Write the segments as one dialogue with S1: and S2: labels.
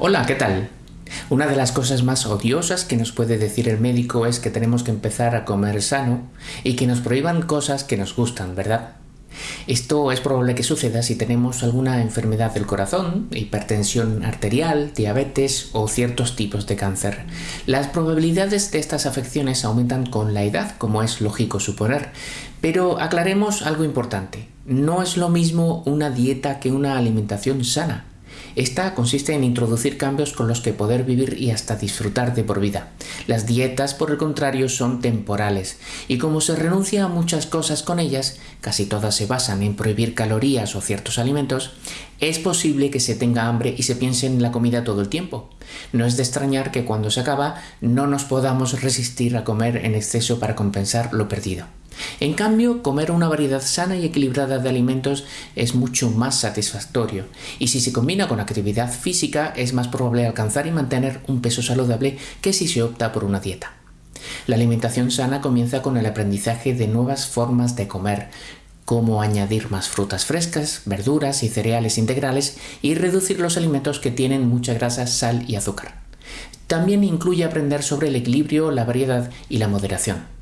S1: Hola, ¿qué tal? Una de las cosas más odiosas que nos puede decir el médico es que tenemos que empezar a comer sano y que nos prohíban cosas que nos gustan, ¿verdad? Esto es probable que suceda si tenemos alguna enfermedad del corazón, hipertensión arterial, diabetes o ciertos tipos de cáncer. Las probabilidades de estas afecciones aumentan con la edad, como es lógico suponer, pero aclaremos algo importante. No es lo mismo una dieta que una alimentación sana. Esta consiste en introducir cambios con los que poder vivir y hasta disfrutar de por vida. Las dietas, por el contrario, son temporales, y como se renuncia a muchas cosas con ellas, casi todas se basan en prohibir calorías o ciertos alimentos, es posible que se tenga hambre y se piense en la comida todo el tiempo. No es de extrañar que cuando se acaba no nos podamos resistir a comer en exceso para compensar lo perdido. En cambio, comer una variedad sana y equilibrada de alimentos es mucho más satisfactorio y si se combina con actividad física es más probable alcanzar y mantener un peso saludable que si se opta por una dieta. La alimentación sana comienza con el aprendizaje de nuevas formas de comer, como añadir más frutas frescas, verduras y cereales integrales y reducir los alimentos que tienen mucha grasa, sal y azúcar. También incluye aprender sobre el equilibrio, la variedad y la moderación.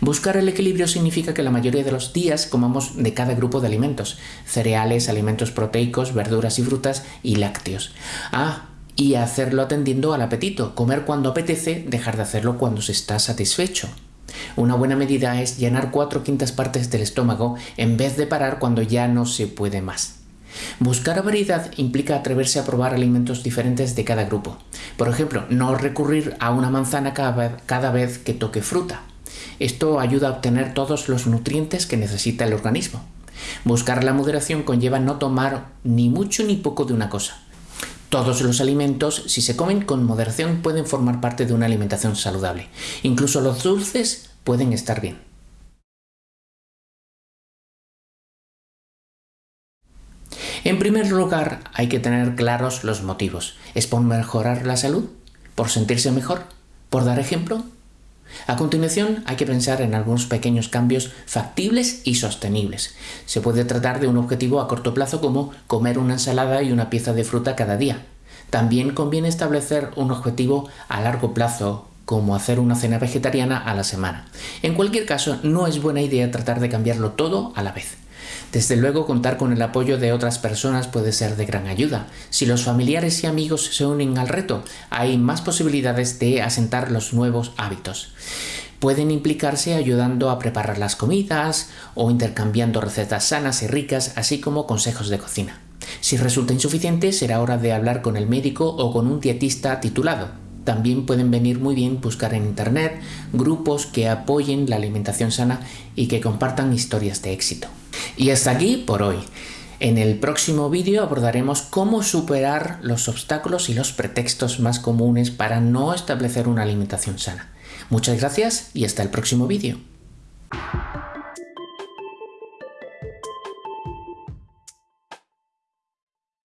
S1: Buscar el equilibrio significa que la mayoría de los días comamos de cada grupo de alimentos, cereales, alimentos proteicos, verduras y frutas y lácteos. Ah, y hacerlo atendiendo al apetito, comer cuando apetece, dejar de hacerlo cuando se está satisfecho. Una buena medida es llenar cuatro quintas partes del estómago en vez de parar cuando ya no se puede más. Buscar variedad implica atreverse a probar alimentos diferentes de cada grupo. Por ejemplo, no recurrir a una manzana cada vez que toque fruta. Esto ayuda a obtener todos los nutrientes que necesita el organismo. Buscar la moderación conlleva no tomar ni mucho ni poco de una cosa. Todos los alimentos, si se comen con moderación, pueden formar parte de una alimentación saludable. Incluso los dulces pueden estar bien. En primer lugar, hay que tener claros los motivos. ¿Es por mejorar la salud? ¿Por sentirse mejor? ¿Por dar ejemplo? A continuación hay que pensar en algunos pequeños cambios factibles y sostenibles. Se puede tratar de un objetivo a corto plazo como comer una ensalada y una pieza de fruta cada día. También conviene establecer un objetivo a largo plazo como hacer una cena vegetariana a la semana. En cualquier caso, no es buena idea tratar de cambiarlo todo a la vez. Desde luego contar con el apoyo de otras personas puede ser de gran ayuda. Si los familiares y amigos se unen al reto, hay más posibilidades de asentar los nuevos hábitos. Pueden implicarse ayudando a preparar las comidas o intercambiando recetas sanas y ricas, así como consejos de cocina. Si resulta insuficiente, será hora de hablar con el médico o con un dietista titulado. También pueden venir muy bien buscar en Internet grupos que apoyen la alimentación sana y que compartan historias de éxito. Y hasta aquí por hoy. En el próximo vídeo abordaremos cómo superar los obstáculos y los pretextos más comunes para no establecer una alimentación sana. Muchas gracias y hasta el próximo vídeo.